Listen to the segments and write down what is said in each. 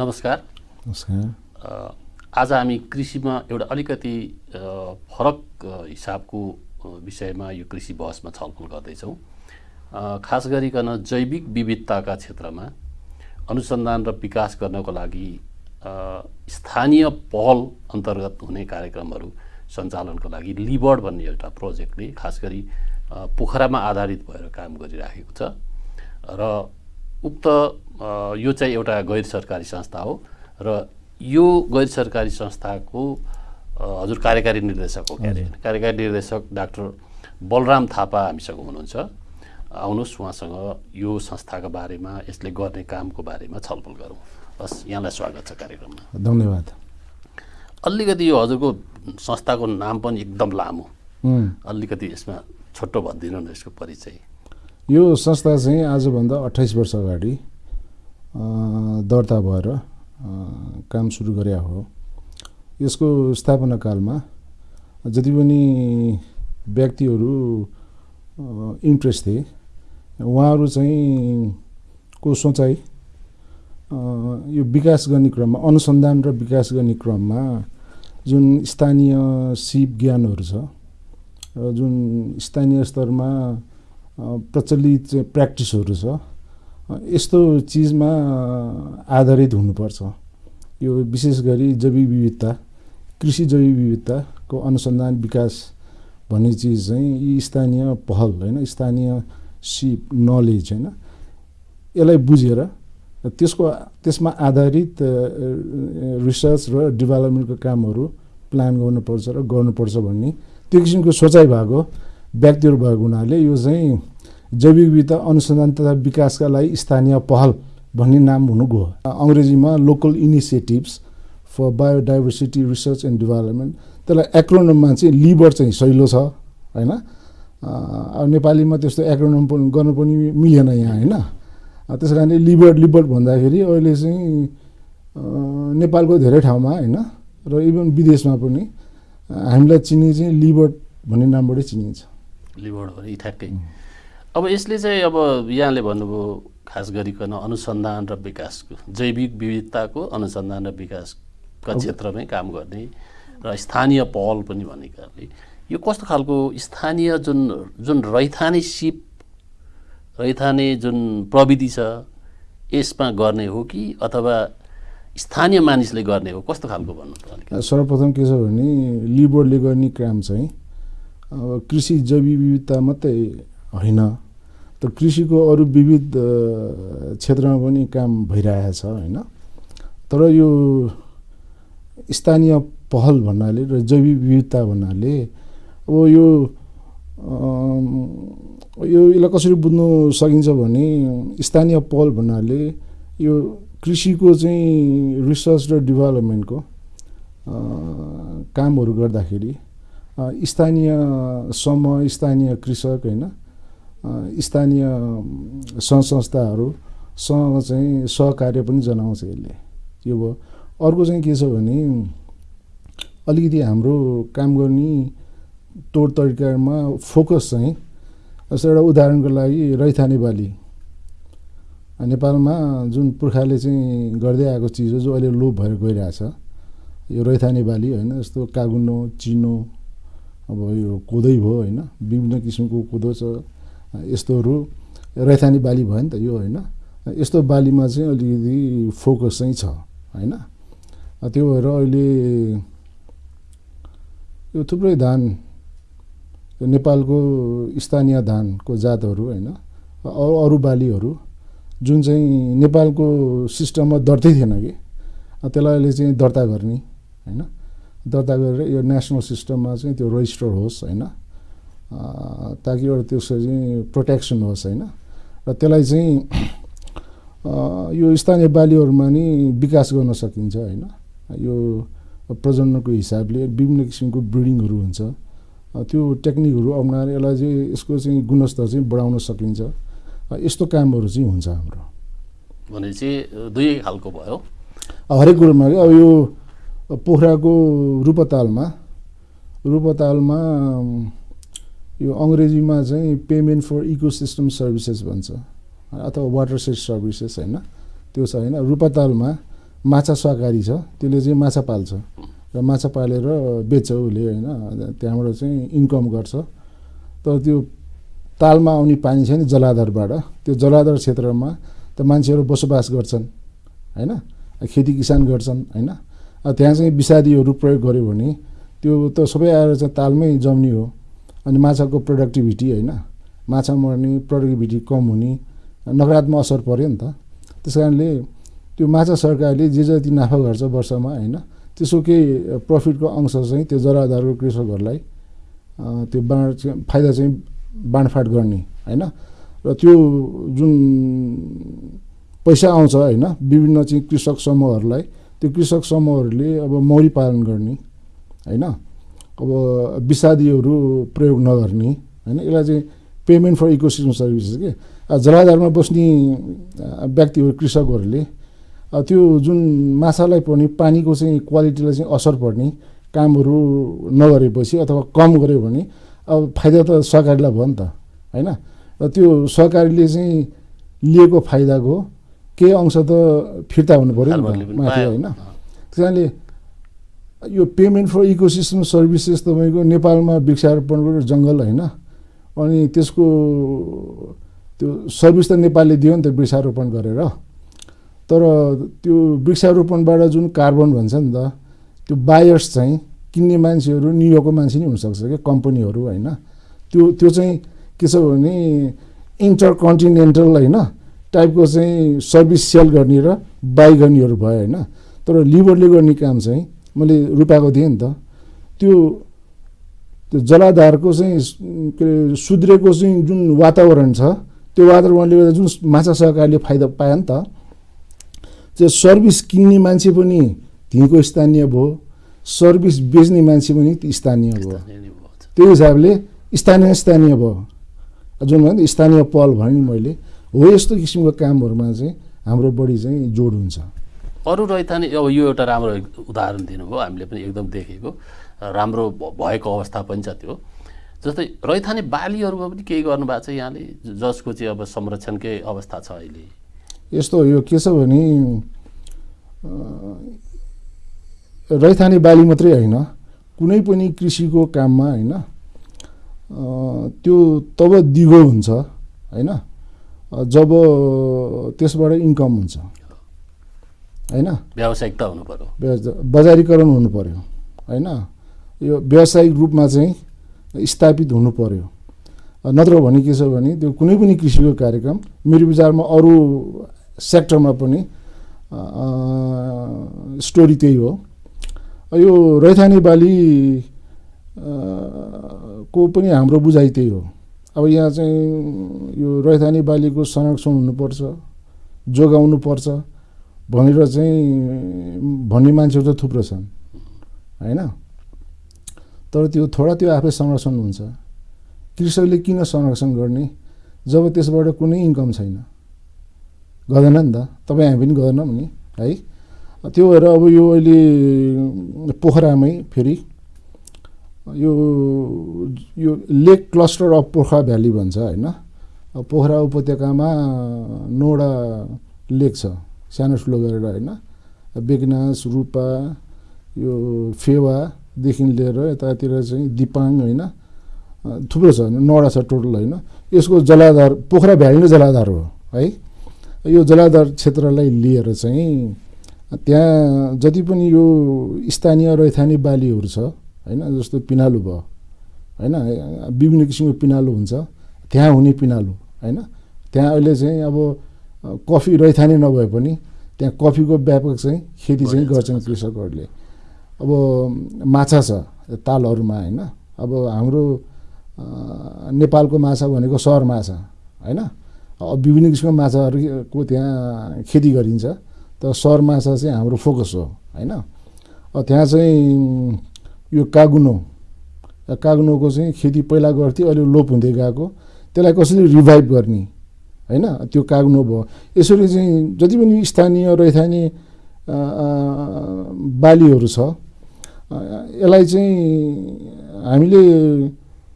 नमस्कार। नमस्कार। आज हामी कृषिमा एउटा अलिकति फरक हिसाबको विषयमा यो कृषि बहसमा छलफल गर्दैछौँ। खास गरिकन जैविक विविधताका क्षेत्रमा अनुसन्धान र विकास गर्नको लागि स्थानीय पहल अन्तर्गत हुने कार्यक्रमहरू सञ्चालनको लागि लिबर्ड भन्ने एउटा प्रोजेक्टले खास गरी पोखरामा आधारित भएर काम गरिराखेको छ। र उक्त यो चाहिँ एउटा गैर सरकारी संस्था हो र यो गैर सरकारी संस्थाको हजुर कार्यकारी निर्देशक हो क्यारे कार्यकारी निर्देशक डाक्टर बलराम थापा हामीसँग हुनुहुन्छ। आउनुहोस् उहाँसँग यो संस्थाको बारेमा यसले गर्ने कामको बारेमा छलफल गरौँ। हस् यहाँलाई स्वागत छ कार्यक्रममा। धन्यवाद। अलिकति यो हजुरको संस्थाको नाम पनि एकदम लामो। अलिकति यसमा छोटो भनिदिनु न यसको परिचय। यो संस्था चाहिँ आजभन्दा अठाइस वर्ष अगाडि दर्ता भएर काम सुरु गरे हो। यसको स्थापना कालमा जति पनि व्यक्तिहरू इन्ट्रेस्ट थिए उहाँहरू चाहिँ को सोचाइ यो विकास गर्ने क्रममा अनुसन्धान र विकास गर्ने क्रममा जुन स्थानीय सिप ज्ञानहरू छ जुन स्थानीय स्तरमा प्रचलित प्र्याक्टिसहरू छ। यस्तो चिजमा आधारित हुनुपर्छ। यो विशेष गरी जैविक विविधता कृषि जैविक विविधताको अनुसन्धान विकास भन्ने चिज चाहिँ यी स्थानीय पहल होइन स्थानीय सिप नलेज होइन। यसलाई बुझेर त्यसको त्यसमा आधारित रिसर्च र डेभलपमेन्टको कामहरू प्लान गर्नुपर्छ र गर्नुपर्छ भन्ने। त्यो किसिमको सोचाइ भएको व्यक्तिहरू भएको हुनाले यो चाहिँ जैविक विविधता अनुसन्धान तथा विकासका लागि स्थानीय पहल भन्ने नाम हुनु गयो अङ्ग्रेजीमा local initiatives for biodiversity research and development त्यसलाई एक्रोनममा चाहिँ लिबर चाहिँ सहिलो छ होइन? अब नेपालीमा त्यस्तो एक्रोनम गर्नु पनि मिलेन यहाँ होइन? त्यस कारणले लिबर्ड लिबर्ड भन्दाखेरि अहिले चाहिँ नेपालको धेरै ठाउँमा होइन? र इभन विदेशमा पनि हामीलाई चिन्ने चाहिँ लिबर्ड भन्ने नामबाटै चिनिन्छ। लिबर्ड ठ्याक्कै अब यसले चाहिँ अब यहाँले भन्नुभयो खास गरिकन अनुसन्धान र विकासको जैविक विविधताको अनुसन्धान र विकासका क्षेत्रमै काम गर्ने र स्थानीय पहल पनि भनेकाले यो कस्तो खालको स्थानीय जुन जुन रैथाने सिप रैथाने जुन प्रविधि छ यसमा गर्ने हो कि अथवा स्थानीय मानिसले गर्ने हो? कस्तो खालको भन्नु सर्वप्रथम के छ भने लिबर्डले गर्ने काम चाहिँ अब कृषि जैविक विविधता मात्रै होइन। त कृषिको अरू विविध क्षेत्रमा पनि काम भइरहेको छ होइन। तर यो स्थानीय पहल भन्नाले र जैविक विविधता भन्नाले अब यो यो यसलाई कसरी बुझ्नु सकिन्छ भने स्थानीय पहल भन्नाले यो कृषिको चाहिँ रिसर्च र डेभलपमेन्टको कामहरू गर्दाखेरि स्थानीय समूह स्थानीय कृषक होइन? स्थानीय सङ्घ संस्थाहरूसँग चाहिँ सहकार्य पनि जनाउँछ यसले। यो भयो। अर्को चाहिँ के छ भने अलिकति हाम्रो काम गर्ने तौर तरिकामा फोकस चाहिँ जस्तो एउटा उदाहरणको लागि रैथाने बाली। नेपालमा जुन पुर्खाले चाहिँ गर्दै आएको चिज हो जो अहिले लोप भएर गइरहेछ यो रैथाने बाली होइन? जस्तो कागुनो चिनो अब यो कोदै भयो होइन विभिन्न किसिमको कोदो छ यस्तोहरू रैथाने बाली भयो नि त यो होइन यस्तो बालीमा चाहिँ अलिकति फोकस चाहिँ छ होइन। त्यो भएर अहिले यो थुप्रै धान नेपालको स्थानीय धानको जातहरू होइन अरू अरू बालीहरू जुन चाहिँ नेपालको सिस्टममा दर्तै थिएन कि त्यसलाई अहिले चाहिँ दर्ता गर्ने होइन। दर्ता गरेर यो नेसनल सिस्टममा चाहिँ त्यो रजिस्टर होस् होइन? ताकि एउटा त्यसको चाहिँ प्रोटेक्सन होस् होइन? र त्यसलाई चाहिँ यो स्थानीय बालीहरूमा नि विकास गर्न सकिन्छ होइन? यो प्रजननको हिसाबले विभिन्न किसिमको ब्रिडिङहरू हुन्छ। त्यो टेक्निकहरू अप्नाएर यसलाई चाहिँ यसको चाहिँ गुणस्तर चाहिँ बढाउन सकिन्छ। यस्तो कामहरू चाहिँ हुन्छ हाम्रो। भनेपछि दुई खालको भयो। हरेक कुरोमा अब यो पोखराको रूपतालमा रूपतालमा यो अङ्ग्रेजीमा चाहिँ पेमेन्ट फर इकोसिस्टम सर्भिसेस भन्छ। अथवा वाटर सेट सर्भिसेस होइन त्यो छ होइन। रूपतालमा माछा सहकारी छ त्यसले चाहिँ माछा पाल्छ। र माछा पालेर बेच्छ उसले होइन त्यहाँबाट चाहिँ इन्कम गर्छ। तर त्यो तालमा आउने पानी छ नि जलाधारबाट। त्यो जलाधार क्षेत्रमा त मान्छेहरू बसोबास गर्छन् होइन? खेती किसान गर्छन् होइन? त्यहाँ चाहिँ विषादीहरू प्रयोग गर्यो भने त्यो त सबै आएर चाहिँ तालमै जम्ने हो। अनि माछाको प्रोडक्टिभिटी होइन माछा मर्ने प्रोडक्टिभिटी कम हुने नकारात्मक असर पऱ्यो नि त। त्यस कारणले त्यो माछा सरकारले जे जति नाफा गर्छ वर्षमा होइन त्यसको केही प्रफिटको अंश चाहिँ त्यो जराधारको कृषकहरूलाई त्यो बाँड फाइदा चाहिँ बाँडफाँड गर्ने होइन। र त्यो जुन पैसा आउँछ होइन विभिन्न चाहिँ कृषक समूहहरूलाई त्यो कृषक समूहहरूले अब मौरी पालन गर्ने होइन? अब विषादीहरू प्रयोग नगर्ने होइन? यसलाई चाहिँ पेमेन्ट फर इकोसिस्टम सर्भिसेस के? जलाधारमा बस्ने व्यक्तिहरू कृषकहरूले त्यो जुन माछालाई पर्ने पानीको चाहिँ क्वालिटीलाई चाहिँ असर पर्ने कामहरू नगरेपछि अथवा कम गऱ्यो भने अब फाइदा त सरकारलाई भयो नि त होइन? र त्यो सरकारले चाहिँ लिएको फाइदाको केही अंश त फिर्ता हुनु पऱ्यो नि त माथि होइन। त्यस कारणले यो पेमेन्ट फर इकोसिस्टम सर्भिसेस तपाईँको नेपालमा वृक्षारोपणको जङ्गल होइन अनि त्यसको त्यो सर्भिस त नेपालले दियो नि त वृक्षारोपण गरेर। तर त्यो वृक्षारोपणबाट जुन कार्बन भन्छ नि त त्यो बायर्स चाहिँ किन्ने मान्छेहरू न्युयोर्कको मान्छे नै हुनसक्छ क्या कम्पनीहरू होइन। त्यो त्यो चाहिँ के छ भने इन्टर कन्टिनेन्टल होइन टाइपको चाहिँ सर्भिस सेल गर्ने र बाई गर्नेहरू भयो होइन। तर लिभरले गर्ने काम चाहिँ मैले रुपाएको थिएँ नि त। त्यो त्यो जलाधारको चाहिँ के अरे सुध्रेको चाहिँ जुन वातावरण छ त्यो वातावरणले गर्दा जुन माछा सहकारीले फाइदा पायो नि त त्यो सर्भिस किन्ने मान्छे पनि त्यहीँको स्थानीय भयो सर्भिस बेच्ने मान्छे पनि स्थानीय भयो। त्यो हिसाबले स्थानीय स्थानीय भयो। जुन भन्दा स्थानीय पहल भने मैले। हो यस्तो किसिमको कामहरूमा चाहिँ हाम्रो बढी चाहिँ जोड हुन्छ। अरू रैथाने अब यो एउटा राम्रो उदाहरण दिनुभयो हामीले पनि एकदम देखेको। राम्रो भएको अवस्था पनि छ त्यो। जस्तै रैथाने बालीहरूमा पनि केही गर्नुभएको छ यहाँले? जसको चाहिँ अब संरक्षणकै अवस्था छ अहिले। यस्तो यो के छ भने रैथाने बाली मात्रै होइन कुनै पनि कृषिको काममा होइन त्यो तब दिगो हुन्छ होइन? जब त्यसबाट इन्कम हुन्छ। होइन? व्यावसायिकता हुनु पऱ्यो बजारीकरण हुनु पऱ्यो होइन? यो व्यावसायिक रूपमा चाहिँ स्थापित हुनु पऱ्यो नत्र भने के छ भने त्यो कुनै पनि कृषिको कार्यक्रम मेरो विचारमा अरू सेक्टरमा पनि स्टोरी त्यही हो। यो रैथाने बाली को पनि हाम्रो बुझाइ त्यही हो। अब यहाँ चाहिँ यो रैथाने बालीको संरक्षण हुनुपर्छ जोगाउनु पर्छ भनेर चाहिँ भन्ने मान्छेहरू त थुप्रो छन् होइन? तर त्यो थोडा त्यो आफै संरक्षण हुन्छ। कृषकले किन संरक्षण गर्ने? जब त्यसबाट कुनै इन्कम छैन। गर्दैन नि त। तपाईँ हामी पनि गर्दैनौँ नि है? त्यो भएर अब यो अहिले पोखरामै फेरि यो यो lake cluster of Pokhara valley भन्छ होइन? पोखरा उपत्यकामा नौवटा लेक छ सानो ठुलो गरेर होइन? बेगनास रूपा यो फेवादेखि लिएर यतातिर चाहिँ दिपाङ होइन? थुप्रो छ नौवटा छ टोटल होइन? यसको जलाधार पोखरा भ्याली नै जलाधार हो है? यो जलाधार क्षेत्रलाई लिएर चाहिँ त्यहाँ जति पनि यो स्थानीय रैथाने बालीहरू छ होइन जस्तो पिनालु भयो। होइन विभिन्न किसिमको पिनालु हुन्छ। त्यहाँ हुने पिनालु होइन? त्यहाँ अहिले चाहिँ अब कफी रैथाने नभए पनि त्यहाँ कफीको व्यापक चाहिँ खेती चाहिँ गर्छन् कृषकहरूले। अब माछा छ तालहरूमा होइन? अब हाम्रो नेपालको माछा भनेको सहर माछा होइन? विभिन्न किसिमको माछाहरूको त्यहाँ खेती गरिन्छ। तर सहर माछा चाहिँ हाम्रो फोकस हो होइन? त्यहाँ चाहिँ यो कागुनो। कागुनोको चाहिँ खेती पहिला गर्थ्यो अहिले लोप हुँदै गएको। त्यसलाई कसरी रिभाइभ गर्ने? होइन? त्यो कागुनो भयो। यसरी चाहिँ जति पनि स्थानीय रैथाने बालीहरू छ यसलाई चाहिँ हामीले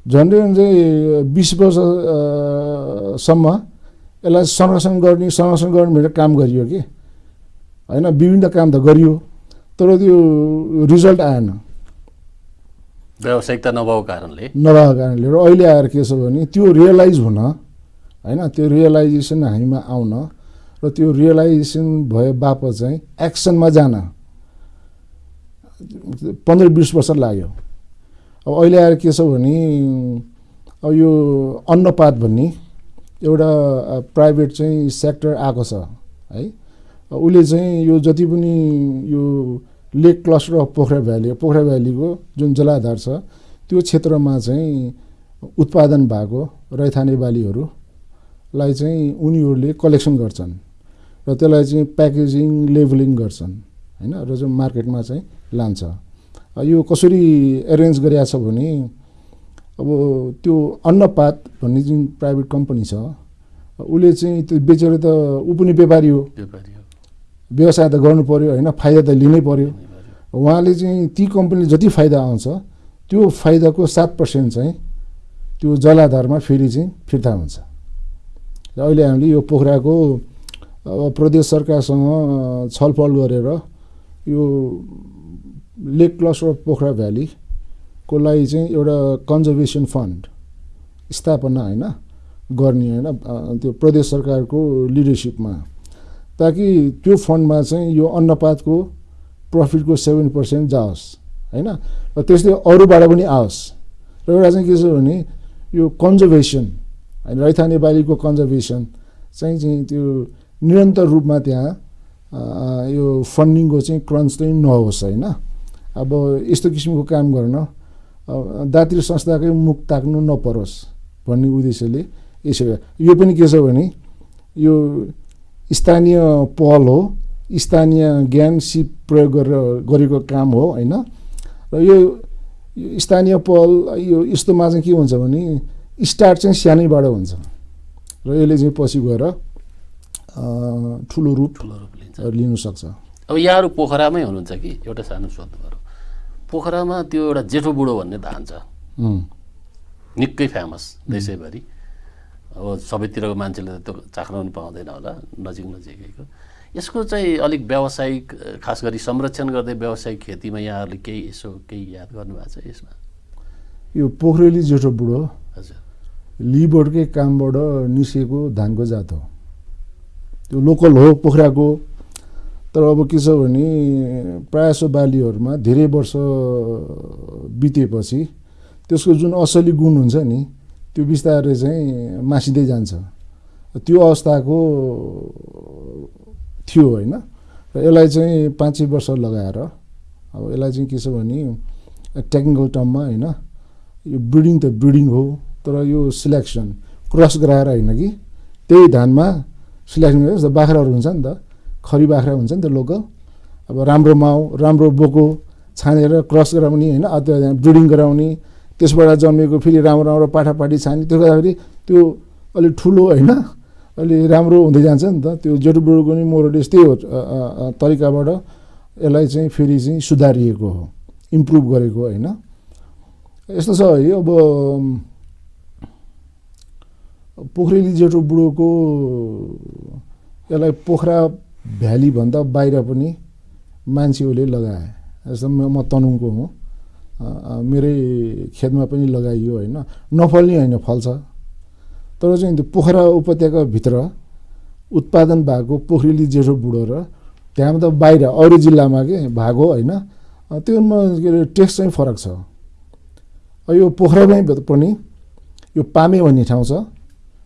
झन्डै झन्डै बिस वर्षसम्म यसलाई संरक्षण गर्ने संरक्षण गर्ने भनेर काम गरियो कि? होइन? विभिन्न काम त गरियो तर त्यो रिजल्ट आएन। व्यावसायिकता नभएको कारणले। नभएको कारणले र अहिले आएर के छ भने त्यो रियलाइज हुन होइन त्यो रियलाइजेसन हामीमा आउन र त्यो रियलाइजेसन भए बापत चाहिँ एक्सनमा जान पन्ध्र बिस वर्ष लाग्यो। अब अहिले आएर के छ भने अब यो अन्नपात भन्ने एउटा प्राइभेट चाहिँ सेक्टर आएको छ है। उसले चाहिँ यो जति पनि यो lake cluster of Pokhara valley. Pokhara भ्यालीको जुन जलाधार छ त्यो क्षेत्रमा चाहिँ उत्पादन भएको रैथाने बालीहरूलाई चाहिँ उनीहरूले कलेक्सन गर्छन् र त्यसलाई चाहिँ प्याकेजिङ लेभलिङ गर्छन् होइन? र चाहिँ मार्केटमा चाहिँ लान्छ। यो कसरी एरेन्ज गरिएको छ भने अब त्यो अन्नपात भन्ने जुन प्राइभेट कम्पनी छ उसले चाहिँ त्यो बेचेर त ऊ पनि व्यापारी हो। व्यापारी व्यवसाय त गर्नु पऱ्यो होइन? फाइदा त लिनै पऱ्यो उहाँले चाहिँ ती कम्पनीले जति फाइदा आउँछ त्यो फाइदाको सात पर्सेन्ट चाहिँ त्यो जलाधारमा फेरि चाहिँ फिर्ता हुन्छ। र अहिले हामीले यो पोखराको अब प्रदेश सरकारसँग छलफल गरेर यो लेक क्लस्टर अफ पोखरा भ्यालीको लागि चाहिँ एउटा कन्जर्भेसन फन्ड स्थापना होइन? गर्ने होइन? त्यो प्रदेश सरकारको लिडरसिपमा। ताकि त्यो फन्डमा चाहिँ यो अन्नपातको प्रफिटको सेभेन पर्सेन्ट जाओस् होइन? र त्यस्तै अरूबाट पनि आओस्। र एउटा चाहिँ के छ भने यो कन्जर्भेसन होइन रैथाने बालीको कन्जर्भेसन चाहिँ चाहिँ त्यो निरन्तर रूपमा त्यहाँ यो फन्डिङको चाहिँ क्रन्च चाहिँ नहोस् होइन? अब यस्तो किसिमको काम गर्न दात्री संस्थाकै मुख ताक्नु नपरोस् भन्ने उद्देश्यले यसो यो पनि के छ भने यो स्थानीय पहल हो स्थानीय ज्ञान सिप प्रयोग गरेर गरेको काम हो होइन? र यो स्थानीय पहल यो यस्तोमा चाहिँ के हुन्छ भने स्टार्ट चाहिँ सानैबाट हुन्छ। र यसले चाहिँ पछि गएर ठुलो रूप ठुलो रूप लिन्छ। लिनु सक्छ। अब यहाँहरू पोखरामै हुनुहुन्छ कि? एउटा सानो सोध्नु पऱ्यो पोखरामा त्यो एउटा जेठो बुढो भन्ने धान छ। निकै फेमस देशैभरि। अब सबैतिरको मान्छेले त त्यो चाख्न पनि पाउँदैन होला नजिक नजिकैको यसको चाहिँ अलिक व्यावसायिक खास गरी संरक्षण गर्दै व्यावसायिक खेतीमा यहाँहरूले केही यसो केही याद गर्नुभएको छ यसमा? यो पोखरेली जेठो बुढो हजुर। लिबोर्डकै कामबाट निस्केको धानको जात हो। त्यो लोकल हो पोखराको तर अब के छ भने प्रायः जसो बालीहरूमा धेरै वर्ष बितेपछि त्यसको जुन असली गुण हुन्छ नि त्यो बिस्तारै चाहिँ मासिँदै जान्छ। त्यो अवस्थाको थियो होइन। र यसलाई चाहिँ पाँच वर्ष लगाएर अब यसलाई चाहिँ के छ भने टेक्निकल टर्ममा होइन यो ब्रिडिङ त ब्रिडिङ हो तर यो सिलेक्सन क्रस गराएर होइन कि? त्यही धानमा सिलेक्सन गरेर बाख्राहरू हुन्छ नि त खरी बाख्रा हुन्छ नि त लोकल। अब राम्रो माउ राम्रो बोको छानेर क्रस गराउने होइन अ त्यो ब्रिडिङ गराउने त्यसबाट जन्मेको फेरि राम्रो राम्रो पाठापाठी छाने त्यो गर्दाखेरि त्यो अलिक ठुलो होइन अलि राम्रो हुँदै जान्छ नि त। त्यो जेठोबुढोको नि मोरलेस त्यही हो तरिकाबाट यसलाई चाहिँ फेरि चाहिँ सुधारिएको हो इम्प्रुभ गरेको होइन। यस्तो छ है अब पोखरेली जेठो बुढोको यसलाई पोखरा भ्यालीभन्दा बाहिर पनि मान्छेहरूले लगाए जस्तो म म तनुङको हुँ। मेरै खेतमा पनि लगाइयो होइन। नफल्ने होइन फल्छ। तर चाहिँ त्यो पोखरा उपत्यकाभित्र उत्पादन भएको पोखरेली जेठो बुढो र त्यहाँ त बाहिर अरू जिल्लामा के भएको होइन त्योमा के अरे टेस्ट चाहिँ फरक छ। यो पोखरामै पनि यो पामे भन्ने ठाउँ छ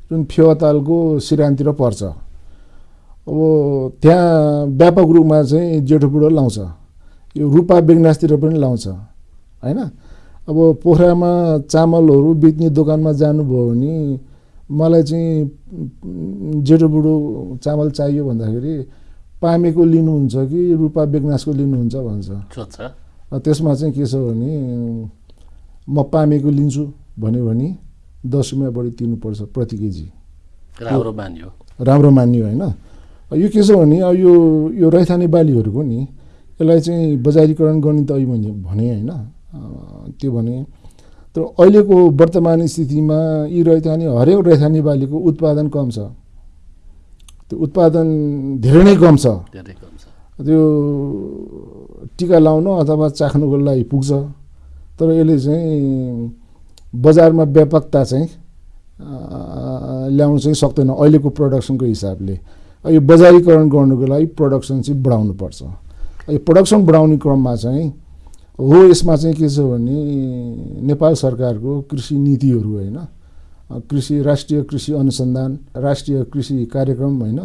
जुन फेवातालको सिरानतिर पर्छ। अब त्यहाँ व्यापक रूपमा चाहिँ जेठो बुढो लाउँछ। यो रूपा बेगनासतिर पनि लाउँछ। होइन? अब पोखरामा चामलहरू बेच्ने दोकानमा जानुभयो भने मलाई चाहिँ जेठो बुढो चामल चाहियो भन्दाखेरि पामेको लिनुहुन्छ कि रूपा बेगनासको लिनुहुन्छ भन्छ। त्यसमा चाहिँ के छ भने म पामेको लिन्छु भन्यो भने दस रुपियाँ बढी तिर्नुपर्छ प्रति केजी। राम्रो मानियो। राम्रो मानियो होइन? यो के छ भने अब यो यो रैथाने बालीहरूको नि यसलाई चाहिँ बजारीकरण गर्ने त अहिले मैले भने होइन? त्यो भने तर अहिलेको वर्तमान स्थितिमा यी रैथाने हरेक रैथाने बालीको उत्पादन कम छ। त्यो उत्पादन धेरै नै कम छ। धेरै कम छ। त्यो टिका लाउन अथवा चाख्नुको लागि पुग्छ। तर यसले चाहिँ बजारमा व्यापकता चाहिँ ल्याउनु चाहिँ सक्दैन अहिलेको प्रडक्सनको हिसाबले। यो बजारीकरण गर्नुको लागि प्रडक्सन चाहिँ बढाउनुपर्छ। यो प्रडक्सन बढाउने क्रममा चाहिँ हो यसमा चाहिँ के छ भने नेपाल सरकारको कृषि नीतिहरू होइन कृषि राष्ट्रिय कृषि अनुसन्धान राष्ट्रिय कृषि कार्यक्रम होइन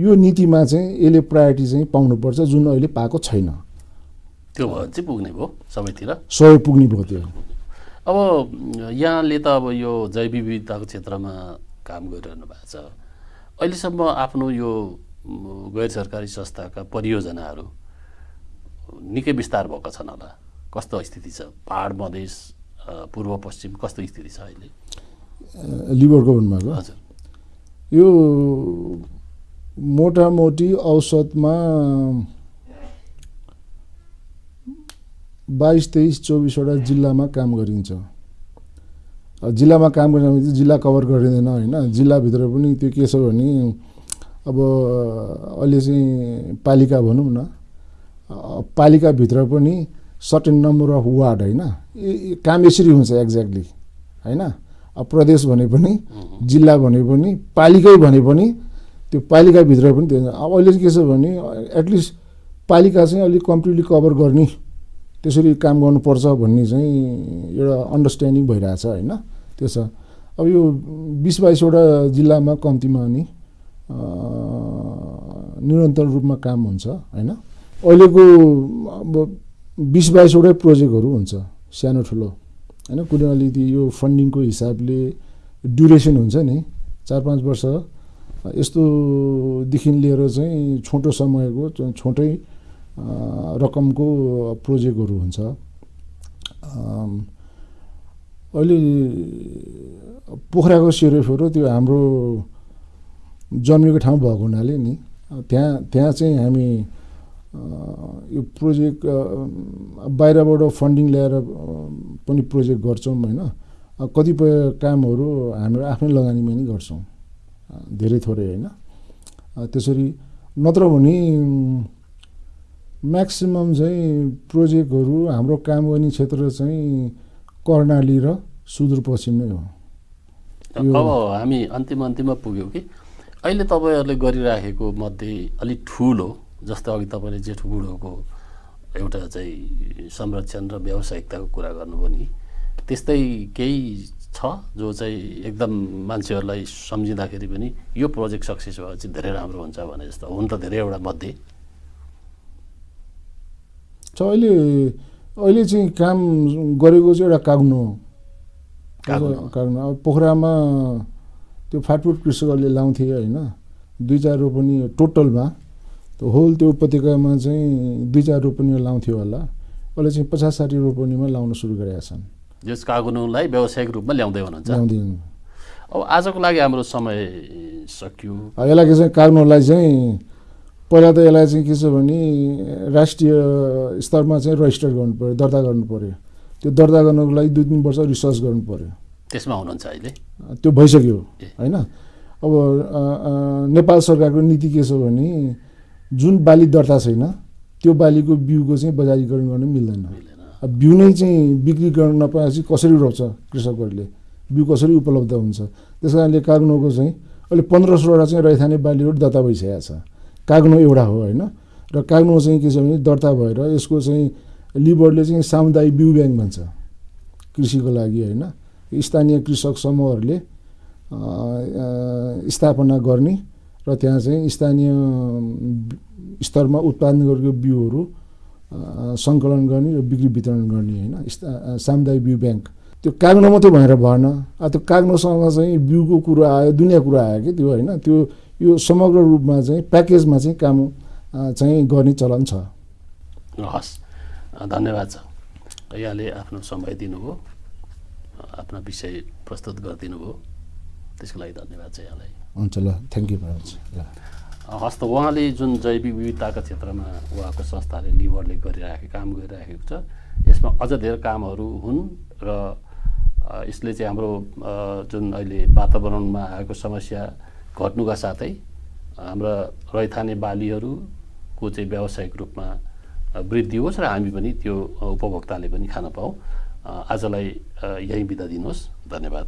यो नीतिमा चाहिँ यसले प्रायोरिटी चाहिँ पाउनुपर्छ जुन अहिले पाएको छैन। त्यो भयो चाहिँ पुग्ने भयो सबैतिर? सबै पुग्ने भयो त्यो। अब यहाँले त अब यो जैव विविधताको क्षेत्रमा काम गरिरहनु भएको छ। अहिलेसम्म आफ्नो यो गैर सरकारी संस्थाका परियोजनाहरू निकै विस्तार भएको छन् होला। कस्तो स्थिति छ? पहाड मधेस पूर्व पश्चिम कस्तो स्थिति छ अहिले? लिभरको भन्नुभएको हजुर। यो मोटामोटी औसतमा बाइस तेइस चौबिसवटा जिल्लामा काम गरिन्छ। जिल्लामा काम गर्ने भने जिल्ला कभर गरिँदैन होइन? जिल्लाभित्र पनि त्यो के छ भने अब अहिले चाहिँ पालिका भनौँ न पालिकाभित्र पनि सर्टेन नम्बर अफ वार्ड होइन? काम यसरी हुन्छ एक्ज्याक्टली होइन? अब प्रदेश भने पनि जिल्ला भने पनि पालिकै भने पनि त्यो पालिकाभित्र पनि त्यो अब अहिले चाहिँ के छ भने एटलिस्ट पालिका चाहिँ अलिक कम्प्लिटली कभर गर्ने त्यसरी काम गर्नुपर्छ भन्ने चाहिँ एउटा अन्डरस्ट्यान्डिङ भइरहेछ होइन? त्यो छ। अब यो बिस बाइसवटा जिल्लामा कम्तीमा नि निरन्तर रूपमा काम हुन्छ होइन? अहिलेको अब बिस बाइसवटै प्रोजेक्टहरू हुन्छ सानो ठुलो। होइन कुनै अलिकति यो फन्डिङको हिसाबले ड्युरेसन हुन्छ नि चार पाँच वर्ष यस्तोदेखि लिएर चाहिँ छोटो समयको छोटै रकमको प्रोजेक्टहरू हुन्छ। अहिले पोखराको सेरोफेरो त्यो हाम्रो जन्मेको ठाउँ भएको हुनाले नि त्यहाँ त्यहाँ चाहिँ हामी यो प्रोजेक्ट बाहिरबाट फन्डिङ ल्याएर पनि प्रोजेक्ट गर्छौँ होइन। कतिपय कामहरू हाम्रो आफ्नै लगानीमा नै गर्छौँ। धेरै थोरै होइन। त्यसरी नत्र भने म्याक्सिमम् चाहिँ प्रोजेक्टहरू हाम्रो काम गर्ने क्षेत्र चाहिँ कर्णाली र सुदूरपश्चिम नै हो। अब हामी अन्तिम अन्तिममा पुग्यौँ कि? अहिले तपाईँहरूले गरिराखेको मध्ये अलिक ठुलो जस्तो अघि तपाईँले जेठो बुढोको एउटा चाहिँ संरक्षण र व्यावसायिकताको कुरा गर्नुभयो नि त्यस्तै केही छ जो चाहिँ एकदम मान्छेहरूलाई सम्झिँदाखेरि पनि यो प्रोजेक्ट सक्सेस चाहिँ धेरै राम्रो हुन्छ भने जस्तो हुन त धेरैवटा मध्ये। छ अहिले अहिले चाहिँ काम गरेको चाहिँ एउटा काग्नो काग्नो अब पोखरामा त्यो फाटफुट कृषकहरूले लाउँथे होइन दुई चार रोपनी टोटलमा। होल त्यो उपत्यकामा चाहिँ दुई चार रोपनी लाउँथ्यो होला। अहिले चाहिँ पचास साठी रोपनीमा लाउन सुरु गरेका छन्। यस कागुनुलाई व्यावसायिक रूपमा ल्याउँदै हुनुहुन्छ। ल्याउँदै अब आजको लागि हाम्रो समय सकियो। यसलाई चाहिँ काग्नुलाई चाहिँ पहिला त यसलाई चाहिँ के छ भने राष्ट्रिय स्तरमा चाहिँ रजिस्टर गर्नु पऱ्यो दर्ता गर्नु पऱ्यो त्यो दर्ता गर्नुको लागि दुई तिन वर्ष रिसर्च गर्नु पऱ्यो त्यसमा हुनुहुन्छ अहिले? त्यो भइसक्यो होइन? अब नेपाल सरकारको नीति के छ भने जुन बाली दर्ता छैन त्यो बालीको बिउको चाहिँ बजारीकरण गर्न मिल्दैन। अब बिउ नै चाहिँ बिक्री गर्न नपाएपछि कसरी रोप्छ कृषकहरूले? बिउ कसरी उपलब्ध हुन्छ? त्यस कारणले काग्नोको चाहिँ अहिले पन्ध्र सोह्रवटा चाहिँ रैथाने बालीहरू दर्ता भइसकेको छ। काग्नो एउटा हो होइन? र काग्नो चाहिँ के छ भने दर्ता भएर यसको चाहिँ लिबरले चाहिँ सामुदायिक बिउ ब्याङ्क भन्छ कृषिको लागि होइन? स्थानीय कृषक समूहहरूले स्थापना गर्ने र त्यहाँ चाहिँ स्थानीय स्तरमा उत्पादन गरेको बिउहरू सङ्कलन गर्ने र बिक्री वितरण गर्ने होइन सामुदायिक बिउ ब्याङ्क। त्यो काग्नो मात्रै भएर भएन। त्यो काग्नोसँग चाहिँ बिउको कुरो आयो दुनियाँ कुरो आयो कि त्यो होइन त्यो यो समग्र रूपमा चाहिँ प्याकेजमा चाहिँ काम चाहिँ गर्ने चलन छ। हस् धन्यवाद छ। यहाँले आफ्नो समय दिनुभयो आफ्नो विषय प्रस्तुत गरिदिनु भयो त्यसको लागि धन्यवाद छ यहाँलाई। हुन्छ ल थ्याङ्क यू भेरी मच ल। हस् त उहाँले जुन जैविक विविधताको क्षेत्रमा उहाँको संस्थाले लिभरले गरिराखेको काम गरिराखेको छ यसमा अझ धेरै कामहरू हुन् र यसले चाहिँ हाम्रो जुन अहिले वातावरणमा आएको समस्या घट्नुका साथै हाम्रा रैथाने बालीहरू को चाहिँ व्यावसायिक रूपमा वृद्धि होस् र हामी पनि त्यो उपभोक्ताले पनि खान पाऊँ। आजलाई यहीँ बिदा दिनुहोस्। धन्यवाद।